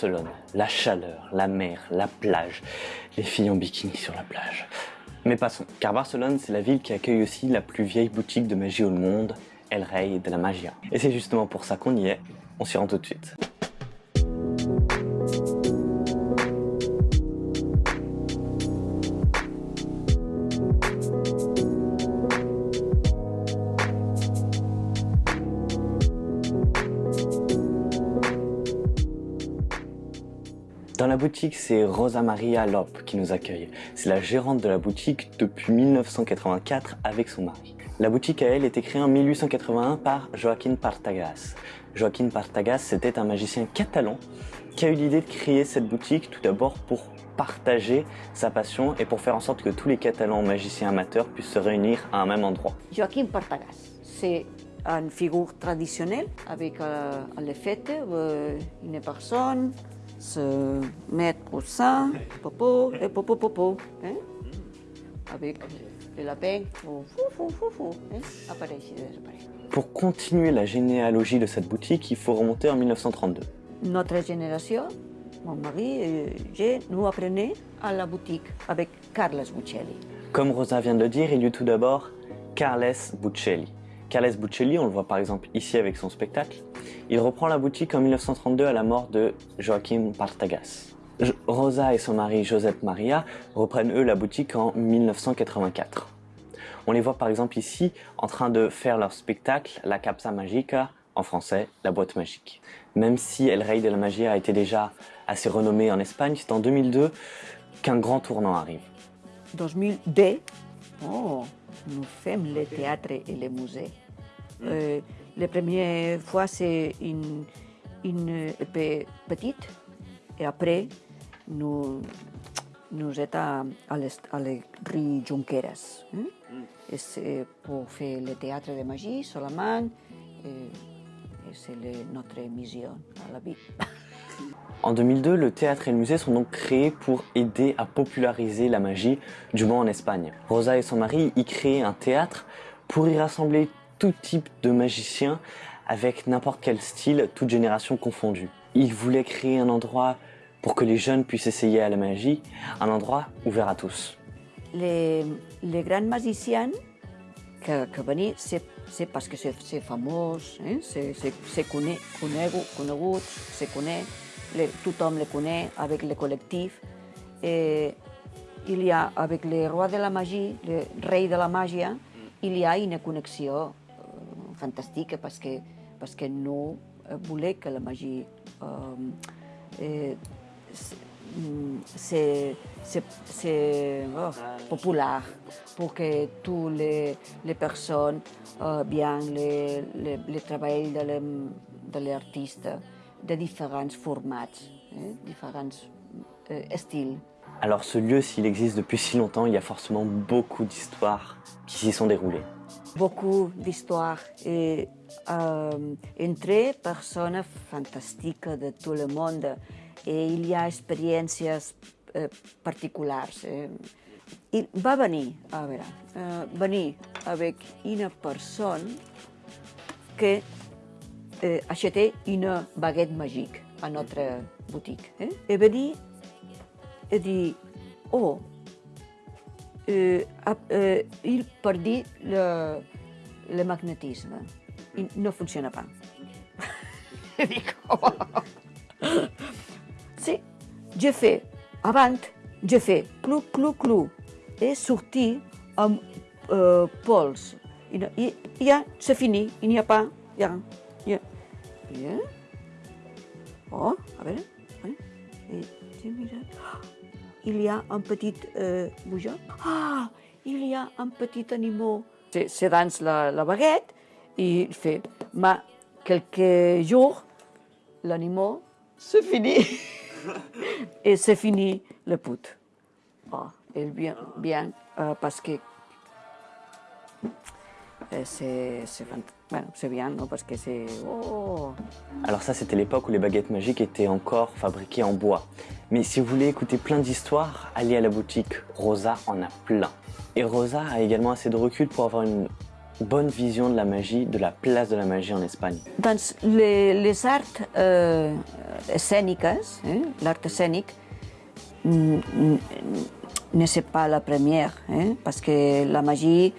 Barcelone, la chaleur, la mer, la plage, les filles en bikini sur la plage. Mais passons, car Barcelone c'est la ville qui accueille aussi la plus vieille boutique de magie au monde, El Rey de la Magia. Et c'est justement pour ça qu'on y est, on s'y rend tout de suite. Dans la boutique, c'est Rosa Maria Lop qui nous accueille. C'est la gérante de la boutique depuis 1984 avec son mari. La boutique à elle était créée en 1881 par Joaquín Partagas. Joaquín Partagas, c'était un magicien catalan qui a eu l'idée de créer cette boutique tout d'abord pour partager sa passion et pour faire en sorte que tous les Catalans magiciens amateurs puissent se réunir à un même endroit. Joaquim Partagas, c'est une figure traditionnelle avec euh, les fêtes, euh, une personne se met au sein, popo et popo popo, hein? avec le lapin, fou fou fou fou, hein? apparaît. Pour continuer la généalogie de cette boutique, il faut remonter en 1932. Notre génération, mon mari et j'ai, nous apprenons à la boutique avec Carlos Buccelli. Comme Rosa vient de le dire, il y eut tout d'abord Carles Buccelli. Carles Buccelli, on le voit par exemple ici avec son spectacle, il reprend la boutique en 1932 à la mort de Joaquim Partagas. Rosa et son mari Josep Maria reprennent eux la boutique en 1984. On les voit par exemple ici en train de faire leur spectacle La Capsa Magica, en français la boîte magique. Même si El Rey de la Magia a été déjà assez renommé en Espagne, c'est en 2002 qu'un grand tournant arrive. 2002, oh, nous faisons le théâtre et le musée. Euh, la première fois, c'est une, une peu petite, et après, nous, nous étions à, à, la rue Junqueras. hein. Et c'est pour faire le théâtre de magie seulement, et, et c'est notre mission à la vie. En 2002, le théâtre et le musée sont donc créés pour aider à populariser la magie, du moins en Espagne. Rosa et son mari y créent un théâtre pour y rassembler tout type de magiciens avec n'importe quel style, toute génération confondue. Ils voulaient créer un endroit pour que les jeunes puissent essayer à la magie, un endroit ouvert à tous. les, les grands magiciens que, c'est, parce que c'est, famós, eh? c'est, c'est, c'est cone, conegut, conegut, se connaît, le, tothom le connaît avec le collectif. Et il y a, avec le roi de la magie, le rei de la màgia, il y a une connexió eh, fantàstica parce que no eh, voler que la magie eh, eh, s- mm, c'est c'est- c'est oh, populaire pour que toutes les, les personnes euh, viennent le, le, le travail de l'artiste de différents formats, eh, différents euh, styles. Alors ce lieu, s'il existe depuis si longtemps, il y a forcément beaucoup d'histoires qui s'y sont déroulées. beaucoup d'histoires et euh, entre personnes fantastiques de tout le monde et il y a expériences eh, particulars. Eh? Il va venir, a veure, eh, venir avec une personne que eh, achetait une baguette magique à notre boutique. Eh? Et venir et dir, oh, euh, ap- euh, il perdit le, le magnétisme. Il ne fonctionne pas. Je dic, oh. Sí, je fais, avant, je fais clou, clou, clou, et sortir amb euh, pols. I, no- i, i ja, c'est fini, il n'y a pas, ja, ja. Bien. Oh, a veure, eh? Mires, il y a un petit euh, bougeon. Ah, il y a un petit animal. Se, se danse la, la baguette et il fait, mais quelques jours, l'animal, c'est fini. et c'est fini le put. Oh, il vient, bien euh, parce que euh, c'est c'est c'est bien, non, parce que c'est... Oh, Alors ça, c'était l'époque où les baguettes magiques étaient encore fabriquées en bois. Mais si vous voulez écouter plein d'histoires, allez à la boutique. Rosa en a plein. Et Rosa a également assez de recul pour avoir une bonne vision de la magie, de la place de la magie en Espagne Doncs les, les arts eh, escèniques, eh, l'art mm, ne c'est pas la première, eh, parce que la magie,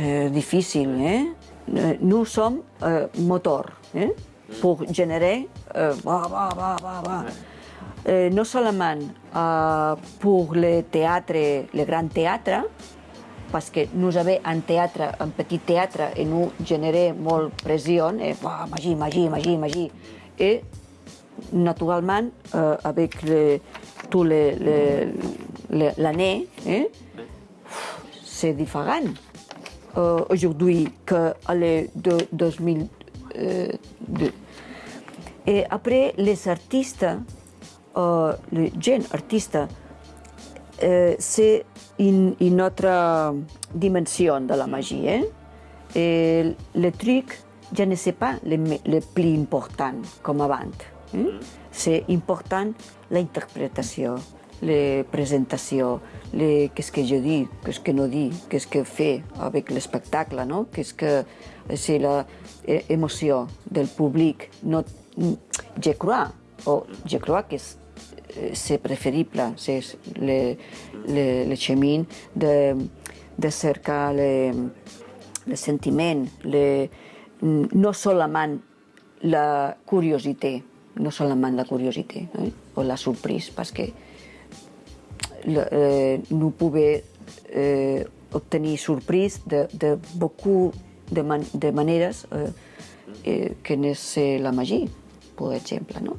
c'est difficile. Eh? Nous sommes euh, moteur eh, pour générer, euh, va, va, va, va, va. Eh, no solament uh, pour le grand théâtre, parce que nous avons un théâtre, un petit théâtre, et nous générer molt pressió, et bah, magie, magie, magie, magie. Et naturellement, euh, avec le, tout l'année, eh, c'est différent euh, aujourd'hui que les de 2002. Et après, les artistes, euh, les jeunes artistes, euh, c'est une, une, autre dimension de la magie. Eh? Et le truc, je ne sais pas le, le plus important comme avant. Eh? C'est important l'interprétation, la présentation, qu'est-ce que je dis, qu'est-ce que non dis, qu'est-ce que fait avec le spectacle, no? qu'est-ce que c'est l'émotion del public. No, je crois, o je crois que c'est préférible, c'est le, le, le chemin de, de cercar le, le sentiment, le, no seulement la curiosité, no seulement la curiosité eh? o la surprise, parce que le, eh, nous pouvons eh, obtenir surprise de, de beaucoup de, man, de maneres eh, que c'est la magie, per exemple. No?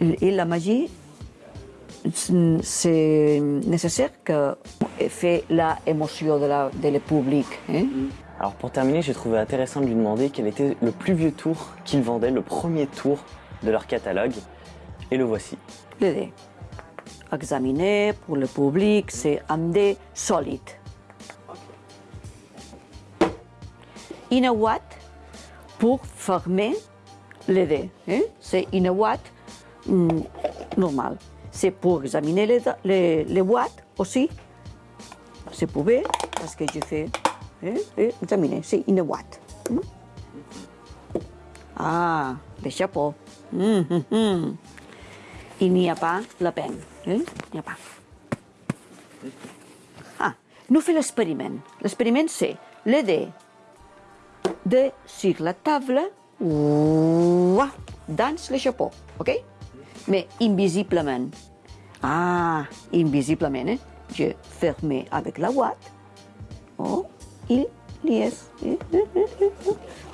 Et la magie, c'est nécessaire que fait la émotion de, la, de le public. Hein? Alors pour terminer, j'ai trouvé intéressant de lui demander quel était le plus vieux tour qu'ils vendaient, le premier tour de leur catalogue. Et le voici. Le dé. Examiné pour le public, c'est un dé solide. Une watt pour fermer le dé. Hein? C'est une watt mm, normal. C'est pour examiner les, les, les watts aussi. C'est pouvait, parce que je fais hein, examiner, c'est une watt. Mm? Ah, le chapeau. Mm -hmm. Il n'y a pas la peine. Eh? Il n'y a pas. Ah, nous faisons l'expériment. L'expériment, c'est le dé de sur la table ouah, dans le chapeau, ok? Mais invisiblement. Ah, invisiblement, eh? Je ferme avec la ouate. Oh, il y est.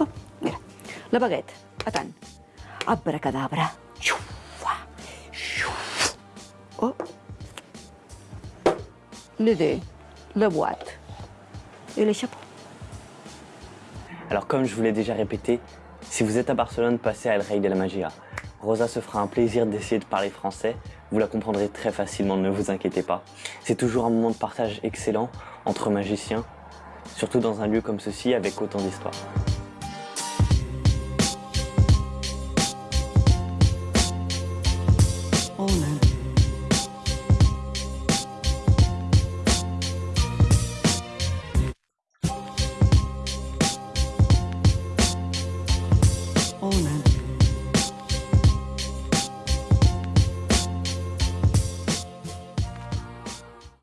Oh, mira. La baguette. Attends. Abracadabra. Oh. Le dé, la boîte et le chapeau. Alors comme je vous l'ai déjà répété, si vous êtes à Barcelone, passez à El Rey de la Magia. Rosa se fera un plaisir d'essayer de parler français, vous la comprendrez très facilement, ne vous inquiétez pas. C'est toujours un moment de partage excellent entre magiciens, surtout dans un lieu comme ceci avec autant d'histoire.